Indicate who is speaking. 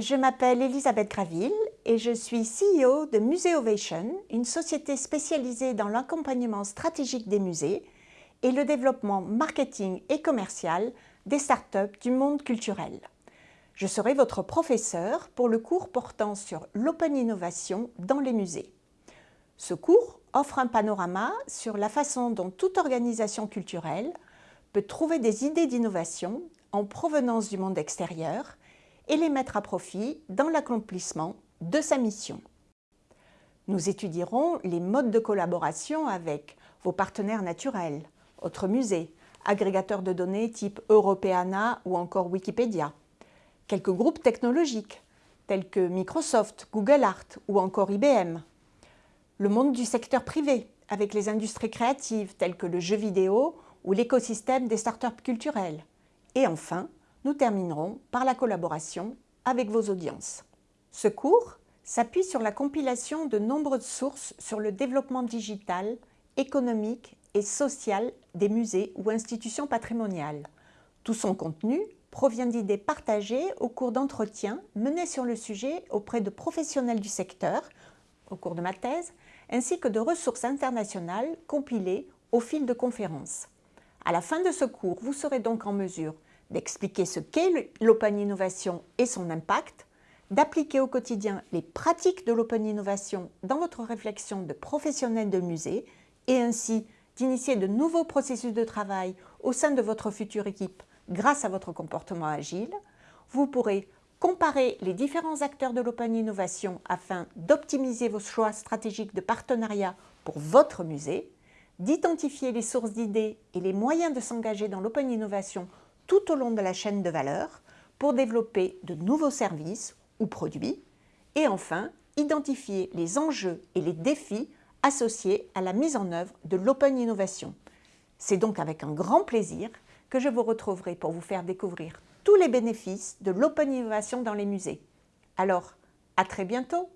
Speaker 1: Je m'appelle Elisabeth Graville et je suis CEO de Museovation, une société spécialisée dans l'accompagnement stratégique des musées et le développement marketing et commercial des startups du monde culturel. Je serai votre professeur pour le cours portant sur l'open innovation dans les musées. Ce cours offre un panorama sur la façon dont toute organisation culturelle peut trouver des idées d'innovation en provenance du monde extérieur et les mettre à profit dans l'accomplissement de sa mission. Nous étudierons les modes de collaboration avec vos partenaires naturels, autres musées, agrégateurs de données type Europeana ou encore Wikipédia, quelques groupes technologiques tels que Microsoft, Google Art ou encore IBM, le monde du secteur privé avec les industries créatives telles que le jeu vidéo ou l'écosystème des startups culturelles, et enfin, nous terminerons par la collaboration avec vos audiences. Ce cours s'appuie sur la compilation de nombreuses sources sur le développement digital, économique et social des musées ou institutions patrimoniales. Tout son contenu provient d'idées partagées au cours d'entretiens menés sur le sujet auprès de professionnels du secteur, au cours de ma thèse, ainsi que de ressources internationales compilées au fil de conférences. À la fin de ce cours, vous serez donc en mesure d'expliquer ce qu'est l'open innovation et son impact, d'appliquer au quotidien les pratiques de l'open innovation dans votre réflexion de professionnel de musée et ainsi d'initier de nouveaux processus de travail au sein de votre future équipe grâce à votre comportement agile. Vous pourrez comparer les différents acteurs de l'open innovation afin d'optimiser vos choix stratégiques de partenariat pour votre musée, d'identifier les sources d'idées et les moyens de s'engager dans l'open innovation tout au long de la chaîne de valeur pour développer de nouveaux services ou produits et enfin identifier les enjeux et les défis associés à la mise en œuvre de l'open innovation. C'est donc avec un grand plaisir que je vous retrouverai pour vous faire découvrir tous les bénéfices de l'open innovation dans les musées. Alors, à très bientôt